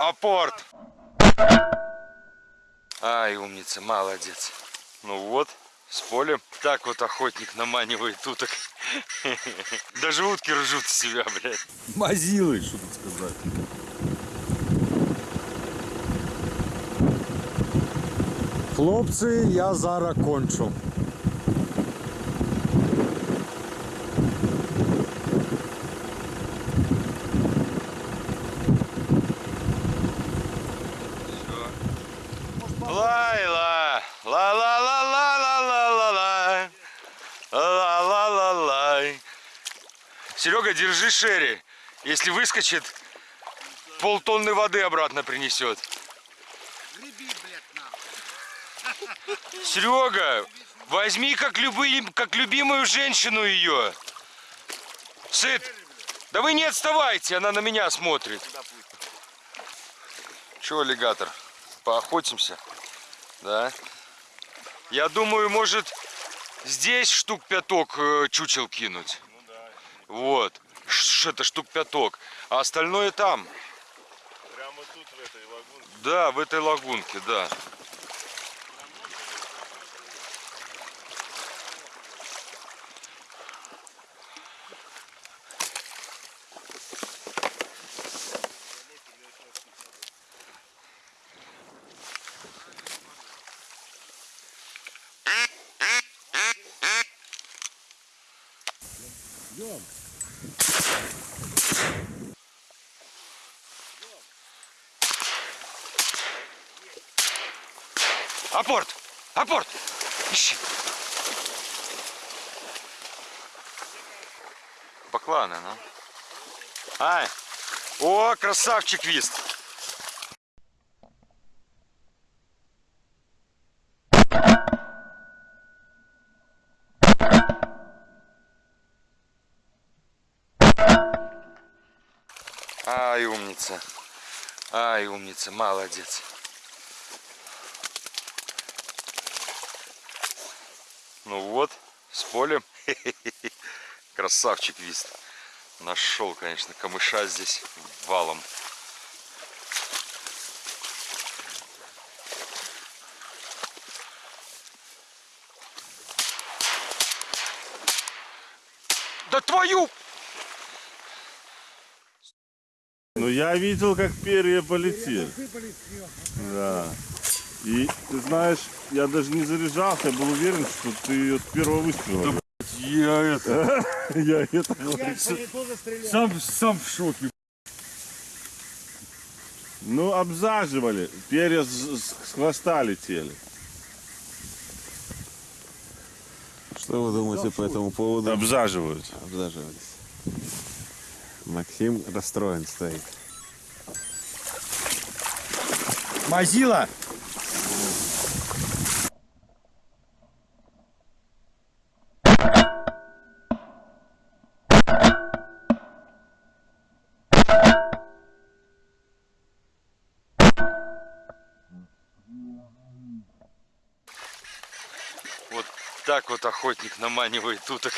Апорт. Ай, умница, молодец. Ну вот, с полем. Так вот охотник наманивает уток. Даже утки ржут с себя, блядь. Мазилы, що тут сказати. Хлопці, я зараз кончу. Лайла, ла ла ла ла ла ла ла ла ла ла ла ла Серега, держи Шерри. Если выскочит, полтонны воды обратно принесет. Серега, возьми как, любый, как любимую женщину ее. Сыт, да вы не отставайте, она на меня смотрит. Че, аллигатор, поохотимся? Да. Я думаю, может, здесь штук пяток э, чучел кинуть. Вот. Ш- Это штук пяток. А остальное там. Прямо тут, в этой лагунке. Да, в этой лагунке, да. Апорт! Апорт! Ищи! Бакланы, ну. Ай! О, красавчик вист! Ай, умница. Ай, умница, молодец. Ну вот, с полем. Красавчик вист. Нашел, конечно, камыша здесь валом. Да твою! Ну я видел, как перья полетели. Да. И ты знаешь, я даже не заряжался, я был уверен, что ты ее с первого выстрела. Я это... Я это. Сам, сам в шоке. Ну, обзаживали. Перья с, с- с хвоста летели. Что вы думаете по этому поводу? Обзаживают. Обзаживались. Максим расстроен стоит. Мазила! Вот так вот охотник наманивает уток.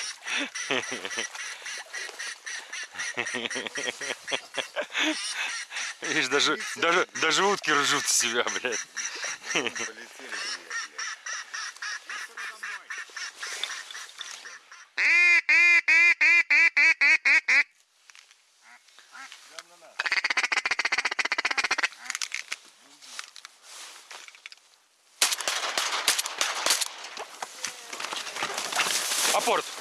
Видишь, даже, даже, даже утки ржут с себя, блядь. Апорт!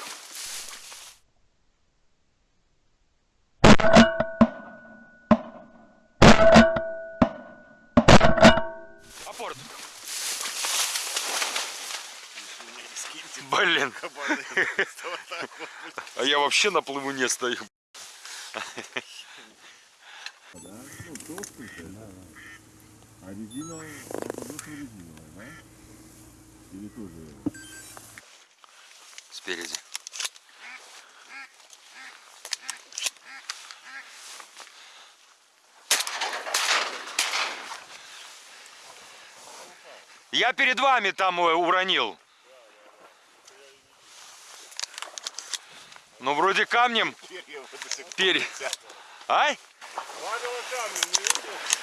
Блин, а я вообще на плывуне стою. А резина, резиновая, да? Или тоже? Спереди. Я перед вами там э, уронил. Ну, вроде камнем. Перья. Ай? Вавила камень, не видишь?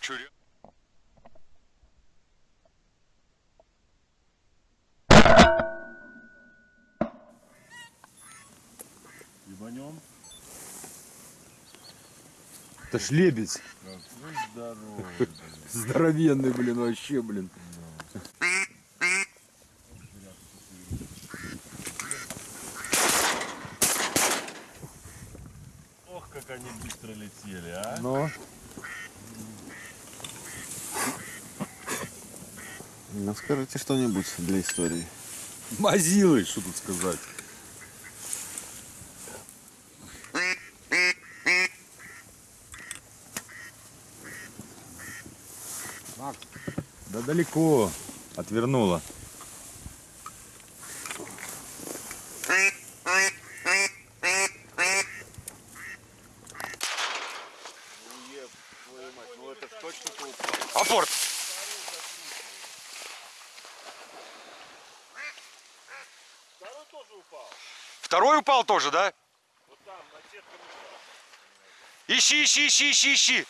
Чё, ре- Ебанем. Это ж лебедь. Здоровенный, блин, вообще, блин. Ох, как они быстро летели, а. Но. Ну, скажите что-нибудь для истории. Мазилы, что тут сказать. Да далеко. Отвернула. Апорт! Второй тоже упал. Второй упал тоже, да? Вот там, на мешал. Ищи, ищи, ищи, ищи, ищи.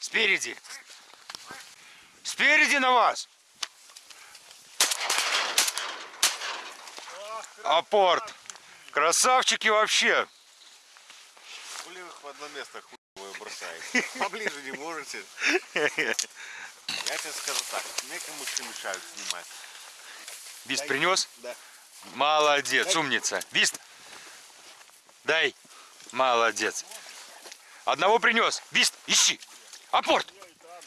Спереди. Спереди на вас. Апорт. Красавчики вообще. Хули вы в одно место бросаете? Поближе не можете? Я тебе скажу так, некому что мешают снимать. Вист принес? Да. Молодец, умница. Вист. Дай. Молодец. Одного принес. Вист, ищи. Апорт.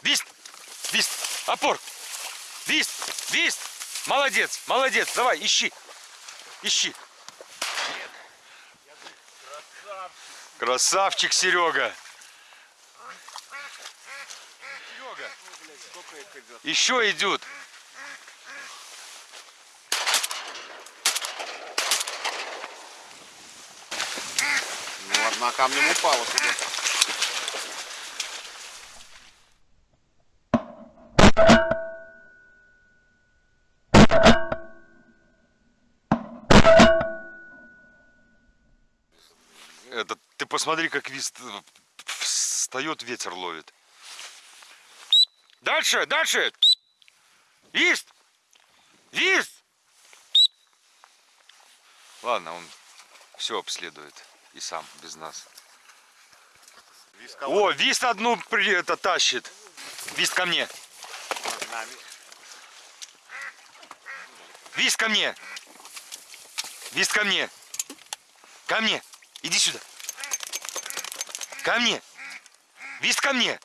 Вист. Вист. Апорт. Вист. Вист. Молодец, молодец. Давай, ищи. Ищи. Красавчик Серега. Серега. Сколько их идет? Еще идут. Ну, одна камнем упала сюда. Это, ты посмотри, как вист встает, ветер ловит. Дальше, дальше. Вист! Вист! Ладно, он все обследует и сам, без нас. Виска О, вист одну при, это тащит. Вист ко мне. Вист ко мне. Вист ко мне. Ко мне. Иди сюда. Ко мне. Вист ко мне.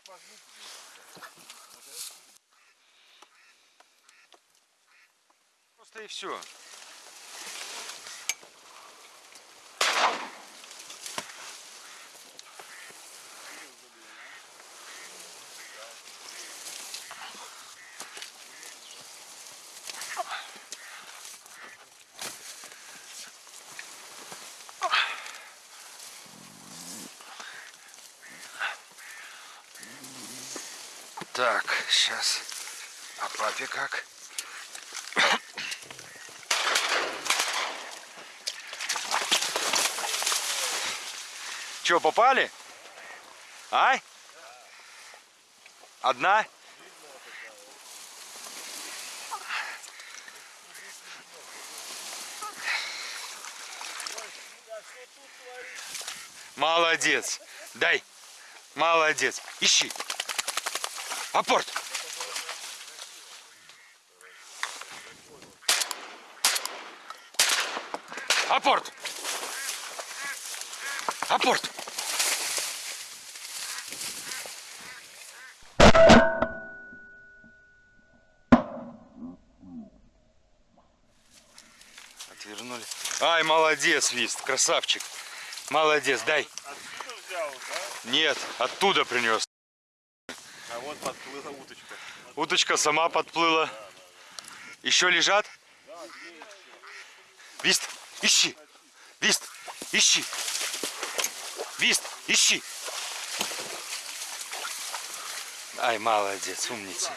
Просто и все. Так, сейчас. А папе как? Че, попали? А? Одна? Молодец. Дай. Молодец. Ищи. Апорт. Апорт. Апорт. Отвернули. Ай, молодец, Вист, красавчик. Молодец, дай. Взял, да? Нет, оттуда принес. Вот подплыла уточка. Уточка сама подплыла. Еще лежат? Вист, ищи. Вист, ищи. Вист, ищи. Ай, молодец, умница.